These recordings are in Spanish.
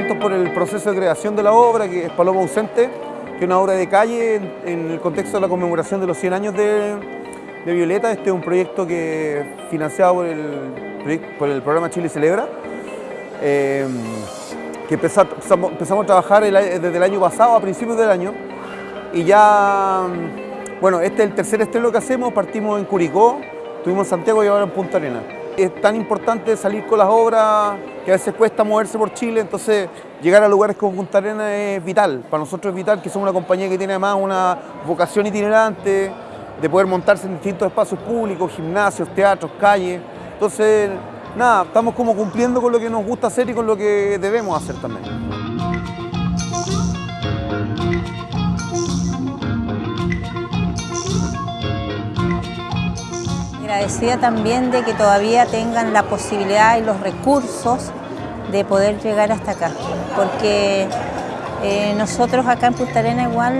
contentos por el proceso de creación de la obra, que es Paloma Ausente, que es una obra de calle en, el contexto de la conmemoración de los 100 años de, Violeta. Este es un proyecto que financiado por el, por el programa Chile Celebra, eh, que empezamos, empezamos, a trabajar desde el año pasado, a principios del año, y ya, bueno, este es el tercer estreno que hacemos, partimos en Curicó, estuvimos en Santiago y ahora en Punta Arenas es tan importante salir con las obras que a veces cuesta moverse por Chile, entonces llegar a lugares como Punta Arenas es vital. Para nosotros es vital que somos una compañía que tiene además una vocación itinerante, de poder montarse en distintos espacios públicos, gimnasios, teatros, calles. Entonces, nada, estamos como cumpliendo con lo que nos gusta hacer y con lo que debemos hacer también. Agradecida también de que todavía tengan la posibilidad y los recursos de poder llegar hasta acá, porque eh, nosotros acá en Punta Arena igual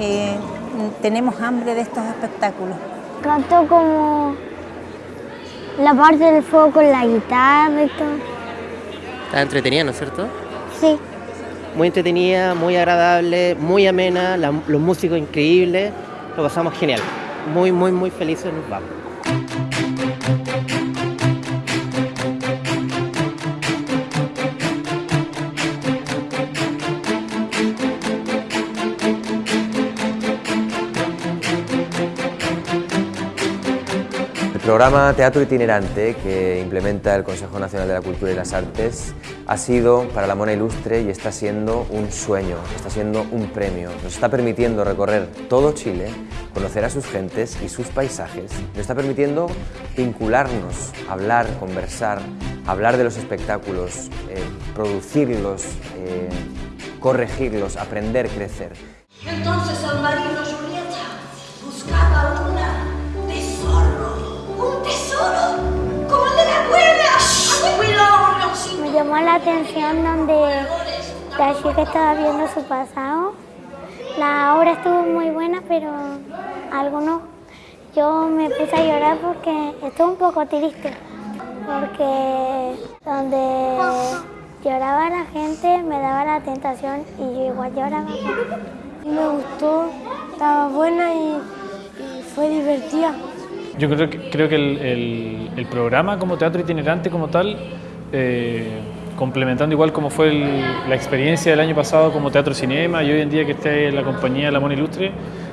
eh, tenemos hambre de estos espectáculos. Canto como la parte del fuego con la guitarra y todo. Está entretenida, ¿no es cierto? Sí. Muy entretenida, muy agradable, muy amena, los músicos increíbles, lo pasamos genial muy, muy, muy felices nos vamos. Programa Teatro Itinerante que implementa el Consejo Nacional de la Cultura y las Artes ha sido para la Mona Ilustre y está siendo un sueño, está siendo un premio. Nos está permitiendo recorrer todo Chile, conocer a sus gentes y sus paisajes. Nos está permitiendo vincularnos, hablar, conversar, hablar de los espectáculos, eh, producirlos, eh, corregirlos, aprender, crecer. Entonces el atención donde la chica estaba viendo su pasado. La obra estuvo muy buena, pero algunos yo me puse a llorar porque estuvo un poco triste. Porque donde lloraba la gente me daba la tentación y yo igual lloraba. Me gustó, estaba buena y fue divertida. Yo creo que, creo que el, programa como teatro itinerante como tal, eh, complementando igual como fue la experiencia del año pasado como teatro cinema y hoy en día que esté la compañía La Mona Ilustre,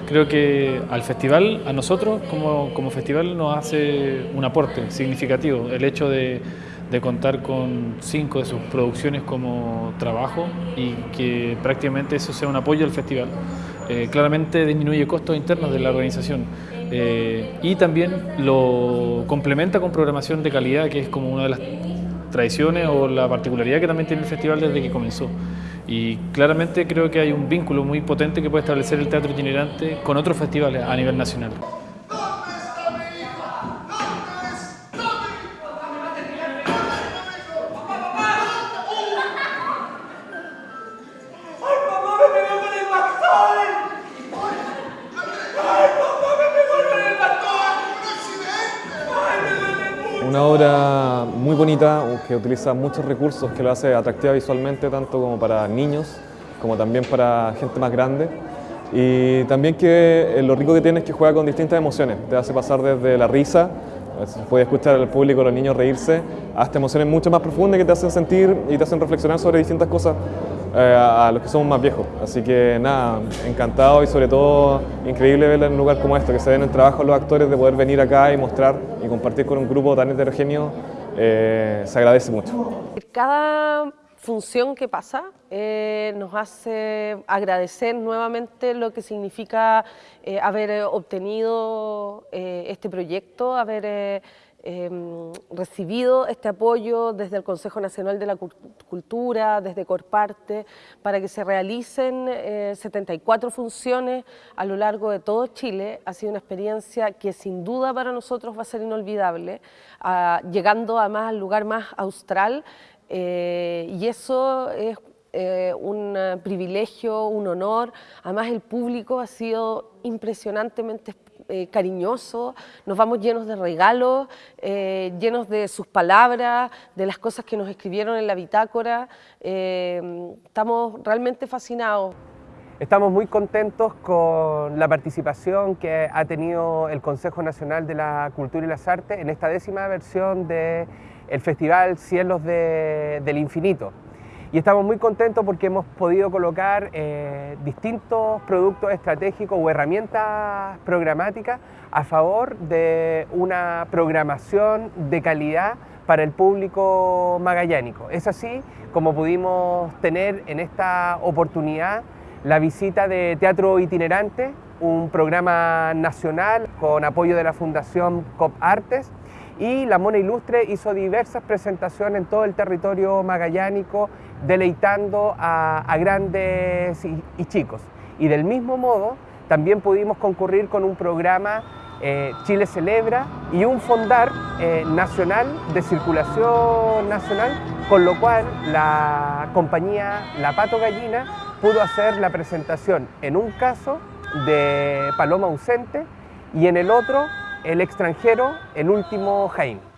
creo que al festival, a nosotros como, como festival nos hace un aporte significativo el hecho de, de contar con cinco de sus producciones como trabajo y que prácticamente eso sea un apoyo al festival. Eh, claramente disminuye costos internos de la organización eh, y también lo complementa con programación de calidad, que es como una de las tradiciones o la particularidad que también tiene el festival desde que comenzó. Y claramente creo que hay un vínculo muy potente que puede establecer el teatro itinerante con otros festivales a nivel nacional. Una obra muy bonita que utiliza muchos recursos que lo hace atractiva visualmente tanto como para niños como también para gente más grande y también que eh, lo rico que tiene es que juega con distintas emociones, te hace pasar desde la risa, puede escuchar al público, a los niños reírse, hasta emociones mucho más profundas que te hacen sentir y te hacen reflexionar sobre distintas cosas eh, a los que somos más viejos. Así que nada, encantado y sobre todo increíble verla en un lugar como este, que se den el trabajo los actores de poder venir acá y mostrar y compartir con un grupo tan heterogéneo, eh, se agradece mucho. Cada función que pasa eh, nos hace agradecer nuevamente lo que significa haber obtenido este proyecto, haber Em, recibido este apoyo desde el Consejo Nacional de la Cultura, desde Corparte, para que se realicen 74 eh, funciones a lo largo de todo Chile. Ha sido una experiencia que sin duda para nosotros va a ser inolvidable, ah, llegando además al lugar más austral, eh, y eso es eh, un privilegio, un honor. Además el público ha sido impresionantemente eh, cariñoso, nos vamos llenos de regalos, eh, llenos de sus palabras, de las cosas que nos escribieron en la bitácora. Eh, estamos realmente fascinados. Estamos muy contentos con la participación que ha tenido el Consejo Nacional de la Cultura y las Artes en esta décima versión del Festival Cielos del Infinito. Y estamos muy contentos porque hemos podido colocar eh, distintos productos estratégicos o herramientas programáticas a favor de una programación de calidad para el público magallánico. Es así como pudimos tener en esta oportunidad la visita de Teatro Itinerante, un programa nacional con apoyo de la Fundación COP Artes, y la Mona Ilustre hizo diversas presentaciones en todo el territorio magallánico, deleitando a, grandes y, chicos. Y del mismo modo, también pudimos concurrir con un programa eh, Chile Celebra y un fondar eh, nacional de circulación nacional, con lo cual la compañía La Pato Gallina pudo hacer la presentación en un caso de Paloma ausente y en el otro el extranjero, el último Jaime.